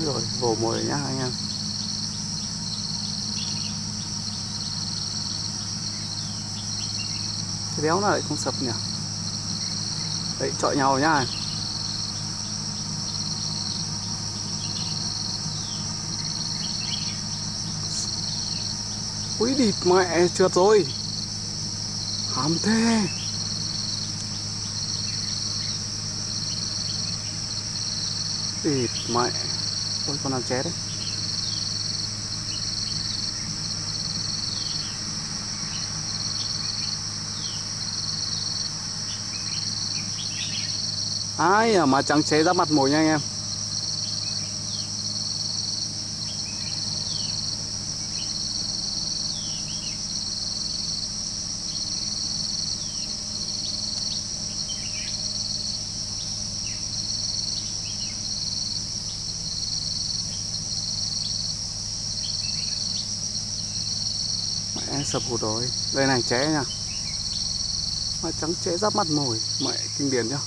Úi rồi vồ mồi nhá, anh em. Cái béo nào lại không sập nhỉ? Đấy, chọi nhau nhá. Úi, địt mẹ, trượt rồi. Hàm thế. Địt mẹ thôi, con nào ché đấy. Ai à mà trắng chế ra mặt mồi nha anh em. Sập hụt rồi. Đây này ché nha Mà trắng ché giáp mặt mồi, Mẹ kinh điển nhá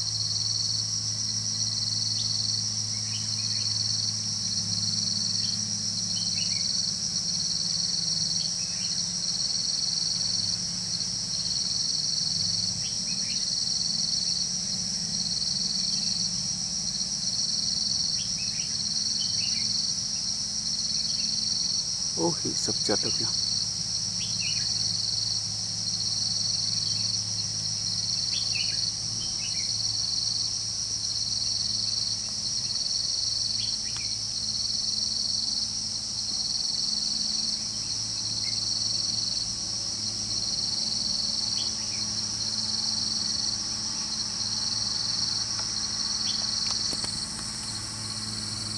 Ôi sập trượt được nhỉ?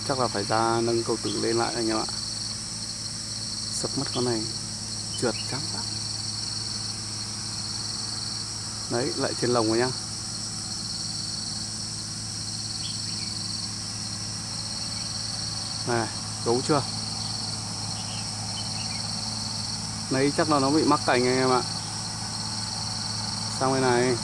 Chắc là phải ra nâng cầu tử lên lại anh em ạ. Sập mất con này, trượt trắng lắm đấy, lại trên lồng rồi nhá. Này gấu chưa? Đấy chắc là nó bị mắc cành anh em ạ. Sang bên này.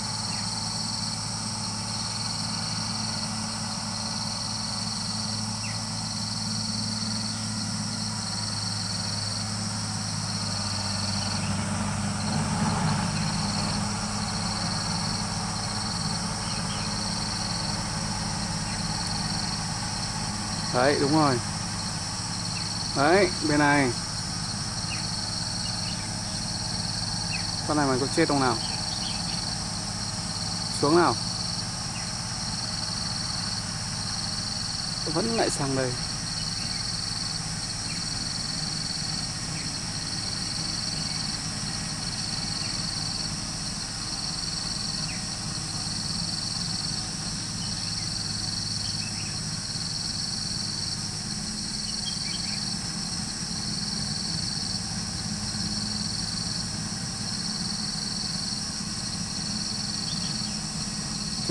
Đấy, đúng rồi. Đấy, bên này. Con này mày có chết không nào? Xuống nào. Vẫn lại sang đây.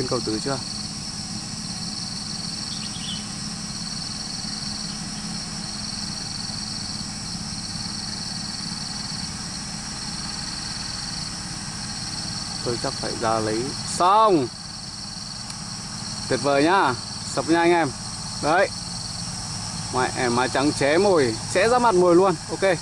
Trên cầu tứ chưa? Tôi chắc phải ra lấy. Xong! Tuyệt vời nhá! Sập nha anh em. Đấy. Mẹ má trắng ché mồi. Sẽ ra mặt mồi luôn. Ok.